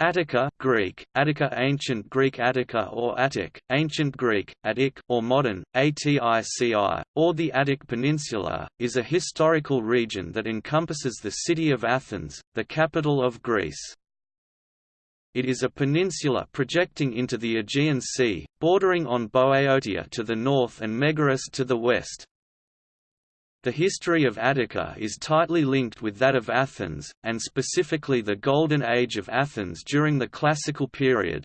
Attica Greek, Attica Ancient Greek Attica or Attic, Ancient Greek, Attic, or modern, Atici, or the Attic Peninsula, is a historical region that encompasses the city of Athens, the capital of Greece. It is a peninsula projecting into the Aegean Sea, bordering on Boeotia to the north and Megaris to the west. The history of Attica is tightly linked with that of Athens, and specifically the Golden Age of Athens during the Classical period.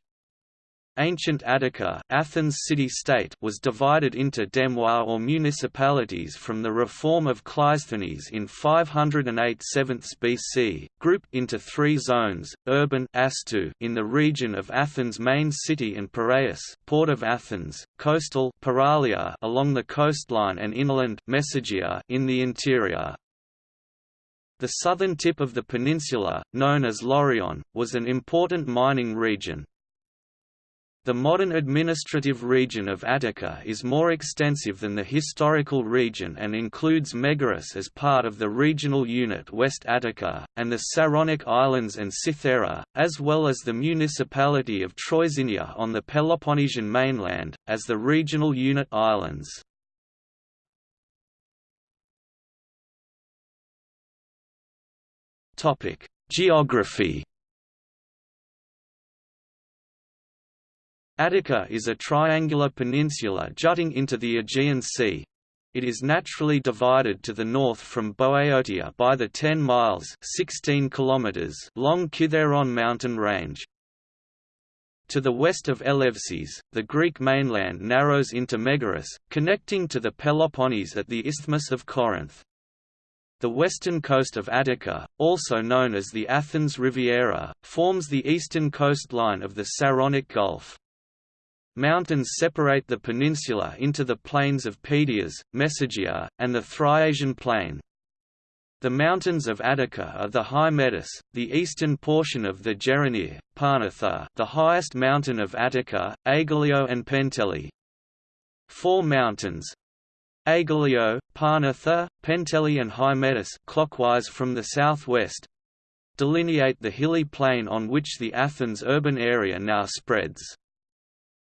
Ancient Attica Athens city-state was divided into demois or municipalities from the reform of Cleisthenes in 508 7 BC, grouped into three zones, urban Astu in the region of Athens' main city and Piraeus port of Athens, coastal Paralia along the coastline and inland Messagia in the interior. The southern tip of the peninsula, known as Laurion, was an important mining region, the modern administrative region of Attica is more extensive than the historical region and includes Megaris as part of the regional unit West Attica, and the Saronic Islands and Cythera, as well as the municipality of Troezinia on the Peloponnesian mainland, as the regional unit islands. Geography Attica is a triangular peninsula jutting into the Aegean Sea. It is naturally divided to the north from Boeotia by the 10 miles 16 kilometers long Kithairon mountain range. To the west of Eleusis, the Greek mainland narrows into Megaris, connecting to the Peloponnese at the Isthmus of Corinth. The western coast of Attica, also known as the Athens Riviera, forms the eastern coastline of the Saronic Gulf. Mountains separate the peninsula into the plains of Pedias, Messagia, and the Thriasian plain. The mountains of Attica are the Hymettus, the eastern portion of the Geronir, Parnitha the highest mountain of Attica, Aigaleo and Penteli. Four mountains, Aigaleo, Parnitha, Penteli and Hymettus clockwise from the southwest, delineate the hilly plain on which the Athens urban area now spreads.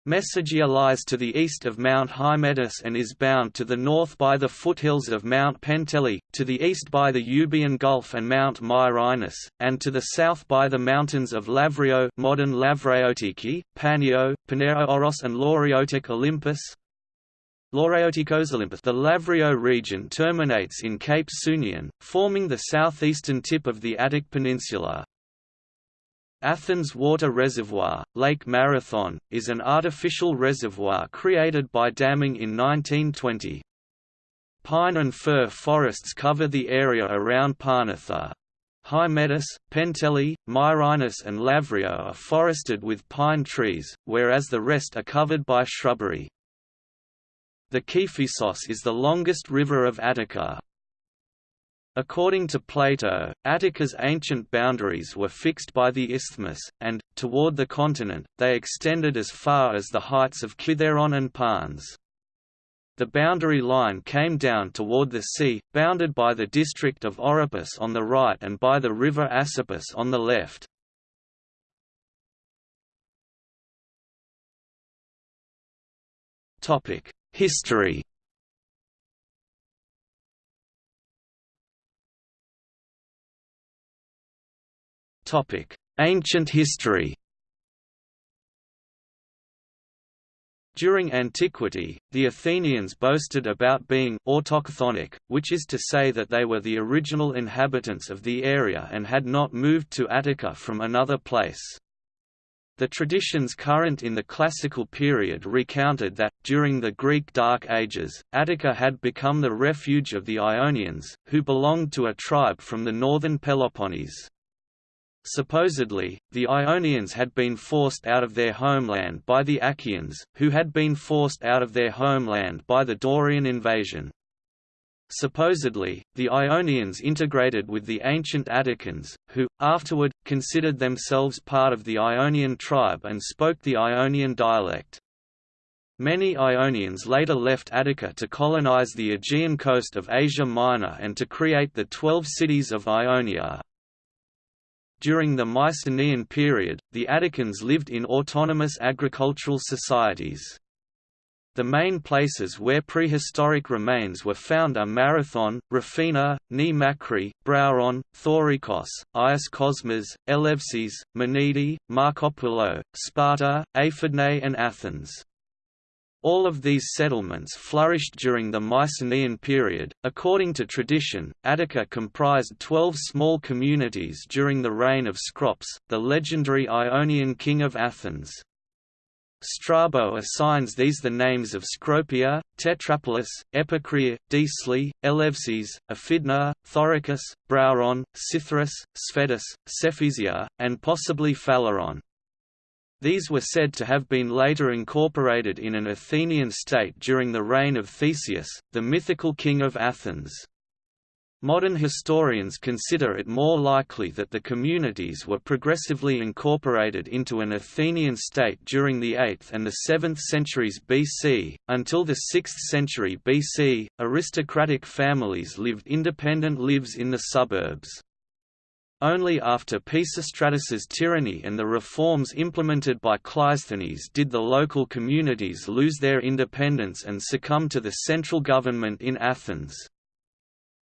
Messagia lies to the east of Mount Hymettus and is bound to the north by the foothills of Mount Penteli, to the east by the Euboean Gulf and Mount Myrines, and to the south by the mountains of Lavrio modern Lavraeotiki, Panio, Oros and Lauriotic Olympus. Olympus The Lavrio region terminates in Cape Sunion, forming the southeastern tip of the Attic Peninsula. Athens Water Reservoir, Lake Marathon, is an artificial reservoir created by damming in 1920. Pine and fir forests cover the area around Parnitha. Hymettus, Penteli, Myrines and Lavrio are forested with pine trees, whereas the rest are covered by shrubbery. The Kephisos is the longest river of Attica, According to Plato, Attica's ancient boundaries were fixed by the isthmus, and, toward the continent, they extended as far as the heights of Kithairon and Parnes. The boundary line came down toward the sea, bounded by the district of Oropus on the right and by the river Asopus on the left. History Ancient history During antiquity, the Athenians boasted about being autochthonic, which is to say that they were the original inhabitants of the area and had not moved to Attica from another place. The traditions current in the classical period recounted that, during the Greek Dark Ages, Attica had become the refuge of the Ionians, who belonged to a tribe from the northern Peloponnese. Supposedly, the Ionians had been forced out of their homeland by the Achaeans, who had been forced out of their homeland by the Dorian invasion. Supposedly, the Ionians integrated with the ancient Atticans, who, afterward, considered themselves part of the Ionian tribe and spoke the Ionian dialect. Many Ionians later left Attica to colonize the Aegean coast of Asia Minor and to create the Twelve Cities of Ionia. During the Mycenaean period, the Atticans lived in autonomous agricultural societies. The main places where prehistoric remains were found are Marathon, Rafina, Nea Makri, Brauron, Thorikos, Agios Kosmas, Eleusis, Menidi, Markopoulou, Spata, Aphidnae and Athens. All of these settlements flourished during the Mycenaean period. According to tradition, Attica comprised twelve small communities during the reign of Cecrops, the legendary Ionian king of Athens. Strabo assigns these the names of Cecropia, Tetrapolis, Epacria, Deesli, Eleusis, Aphidna, Thoricus, Brauron, Cythera, Sphetus, Cephisia, and possibly Phaleron. These were said to have been later incorporated in an Athenian state during the reign of Theseus, the mythical king of Athens. Modern historians consider it more likely that the communities were progressively incorporated into an Athenian state during the 8th and the 7th centuries BC. Until the 6th century BC, aristocratic families lived independent lives in the suburbs. Only after Pisistratus's tyranny and the reforms implemented by Cleisthenes did the local communities lose their independence and succumb to the central government in Athens.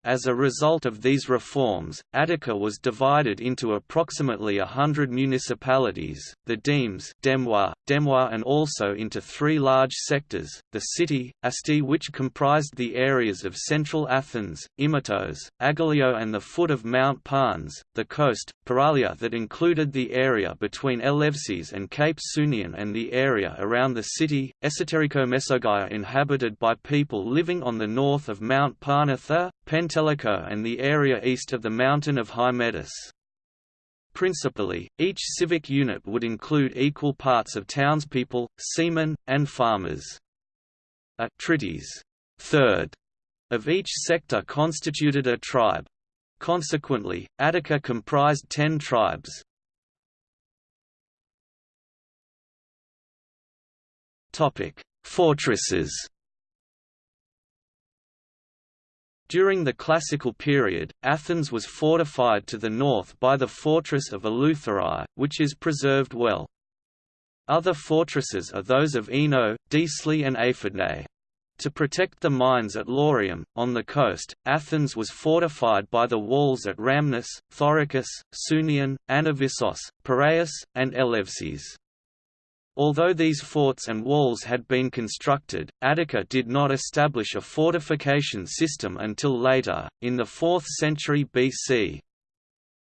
As a result of these reforms, Attica was divided into approximately a hundred municipalities, the demes Demois, and also into three large sectors, the city, Asti which comprised the areas of central Athens, Imatos, Aigaleo and the foot of Mount Parnes, the coast, Paralia that included the area between Eleusis and Cape Sunion and the area around the city, Esoterico Mesogaia inhabited by people living on the north of Mount Parnitha, Pentelico and the area east of the mountain of Hymettus. Principally, each civic unit would include equal parts of townspeople, seamen, and farmers. A trittys third of each sector constituted a tribe. Consequently, Attica comprised ten tribes. Fortresses During the Classical period, Athens was fortified to the north by the fortress of Eleutherae, which is preserved well. Other fortresses are those of Eno, Deesli and Aphidnae. To protect the mines at Laurium, on the coast, Athens was fortified by the walls at Rhamnus, Thoricus, Sunion, Anavissos, Piraeus, and Eleusis. Although these forts and walls had been constructed, Attica did not establish a fortification system until later, in the 4th century BC.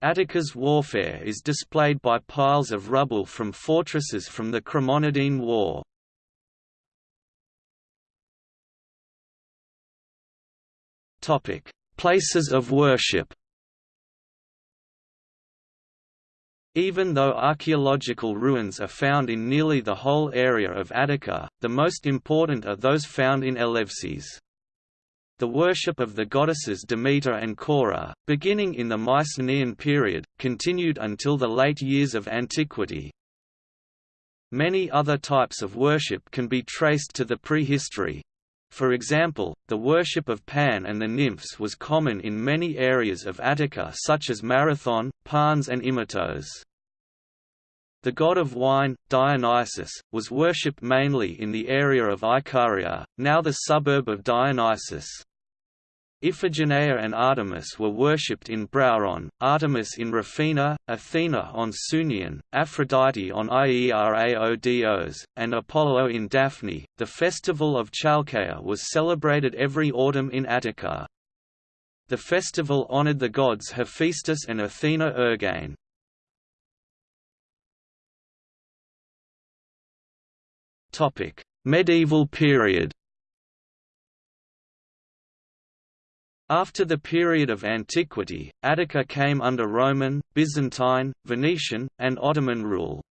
Attica's warfare is displayed by piles of rubble from fortresses from the Chremonidean War. Places of worship Even though archaeological ruins are found in nearly the whole area of Attica, the most important are those found in Eleusis. The worship of the goddesses Demeter and Cora, beginning in the Mycenaean period, continued until the late years of antiquity. Many other types of worship can be traced to the prehistory. For example, the worship of Pan and the nymphs was common in many areas of Attica such as Marathon, Parnes and Imatos. The god of wine, Dionysus, was worshipped mainly in the area of Icaria, now the suburb of Dionysus. Iphigenia and Artemis were worshipped in Brauron, Artemis in Rafina, Athena on Sunion, Aphrodite on Ieraodos, and Apollo in Daphne. The festival of Chalkeia was celebrated every autumn in Attica. The festival honored the gods Hephaestus and Athena Ergane. Medieval period. After the period of antiquity, Attica came under Roman, Byzantine, Venetian, and Ottoman rule.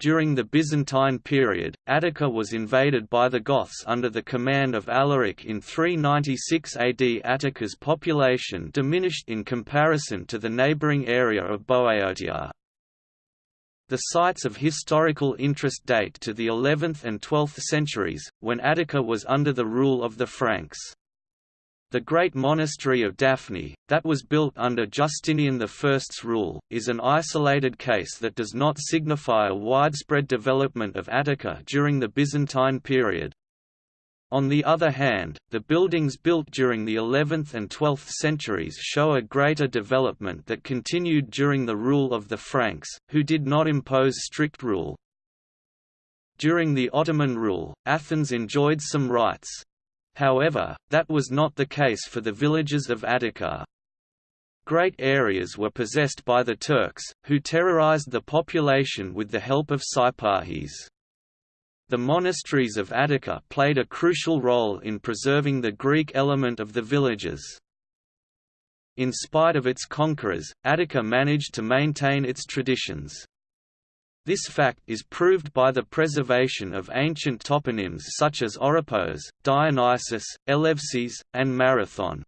During the Byzantine period, Attica was invaded by the Goths under the command of Alaric in 396 AD. Attica's population diminished in comparison to the neighbouring area of Boeotia. The sites of historical interest date to the 11th and 12th centuries, when Attica was under the rule of the Franks. The great monastery of Daphne, that was built under Justinian I's rule, is an isolated case that does not signify a widespread development of Attica during the Byzantine period. On the other hand, the buildings built during the 11th and 12th centuries show a greater development that continued during the rule of the Franks, who did not impose strict rule. During the Ottoman rule, Athens enjoyed some rights. However, that was not the case for the villages of Attica. Great areas were possessed by the Turks, who terrorized the population with the help of Sipahis. The monasteries of Attica played a crucial role in preserving the Greek element of the villages. In spite of its conquerors, Attica managed to maintain its traditions. This fact is proved by the preservation of ancient toponyms such as Oropos, Dionysus, Eleusis, and Marathon.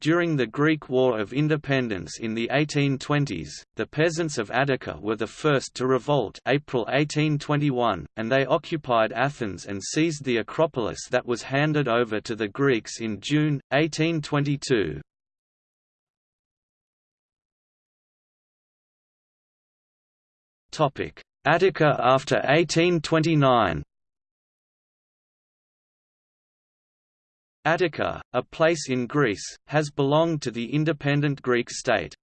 During the Greek War of Independence in the 1820s, the peasants of Attica were the first to revolt April 1821, and they occupied Athens and seized the Acropolis that was handed over to the Greeks in June, 1822. Attica after 1829 Attica, a place in Greece, has belonged to the independent Greek state.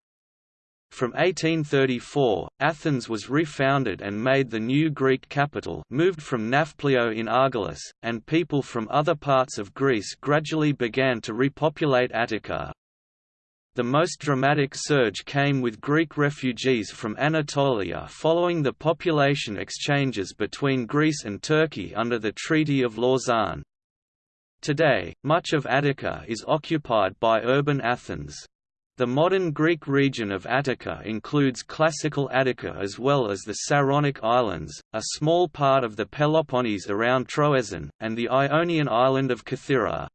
From 1834, Athens was refounded and made the new Greek capital moved from Nafplio in Argolis, and people from other parts of Greece gradually began to repopulate Attica. The most dramatic surge came with Greek refugees from Anatolia following the population exchanges between Greece and Turkey under the Treaty of Lausanne. Today, much of Attica is occupied by urban Athens. The modern Greek region of Attica includes classical Attica as well as the Saronic Islands, a small part of the Peloponnese around Troezen, and the Ionian island of Kythera.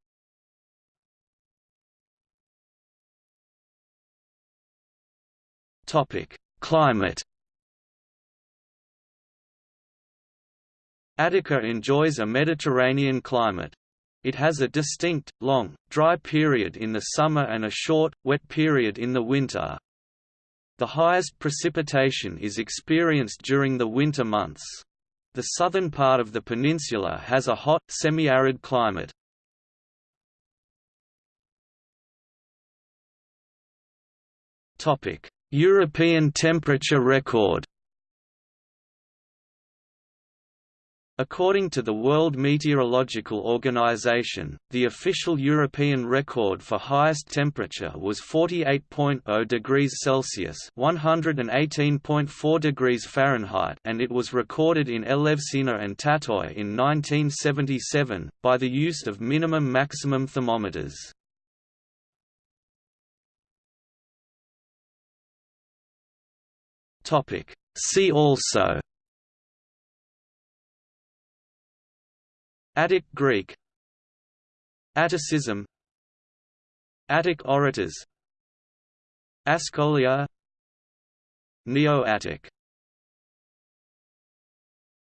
Climate Attica enjoys a Mediterranean climate. It has a distinct, long, dry period in the summer and a short, wet period in the winter. The highest precipitation is experienced during the winter months. The southern part of the peninsula has a hot, semi-arid climate. European temperature record According to the World Meteorological Organization, the official European record for highest temperature was 48.0 degrees Celsius (118.4 degrees Fahrenheit), and it was recorded in Elevsina and Tatoi in 1977 by the use of minimum-maximum thermometers. Topic. See also Attic Greek. Atticism. Attic orators. Ascolia. Neo-Attic